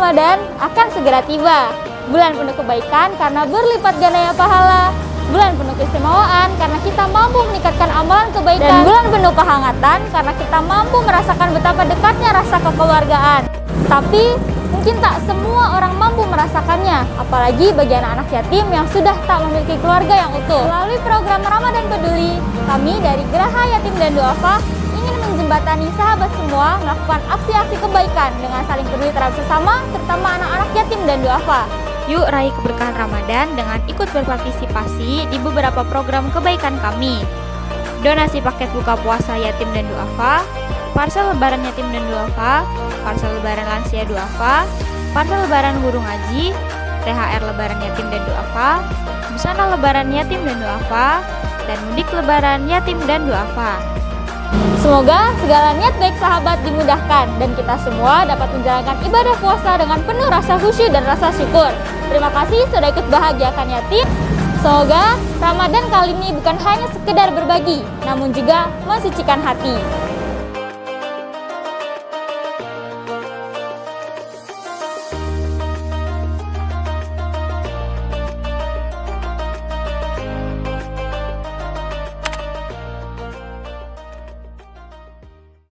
Ramadan akan segera tiba. Bulan penuh kebaikan karena berlipat gandanya pahala. Bulan penuh keistimewaan karena kita mampu meningkatkan amalan kebaikan. Dan bulan penuh kehangatan karena kita mampu merasakan betapa dekatnya rasa kekeluargaan. Tapi mungkin tak semua orang mampu merasakannya, apalagi bagi anak-anak yatim yang sudah tak memiliki keluarga yang utuh. Melalui program Ramadan Peduli, kami dari Geraha Yatim dan Duafa menjembatani sahabat semua melakukan aksi-aksi kebaikan dengan saling peduli terhadap sesama, terutama anak-anak yatim dan duafa. Yuk raih keberkahan Ramadan dengan ikut berpartisipasi di beberapa program kebaikan kami. Donasi paket buka puasa yatim dan duafa, parsel lebaran yatim dan duafa, parsel lebaran lansia duafa, parsel lebaran guru ngaji, THR lebaran yatim dan duafa, busana lebaran yatim dan duafa, dan mudik lebaran yatim dan duafa. Semoga segala niat baik sahabat dimudahkan dan kita semua dapat menjalankan ibadah puasa dengan penuh rasa khusyuk dan rasa syukur. Terima kasih sudah ikut bahagiakan yatim. Semoga Ramadan kali ini bukan hanya sekedar berbagi, namun juga mensucikan hati.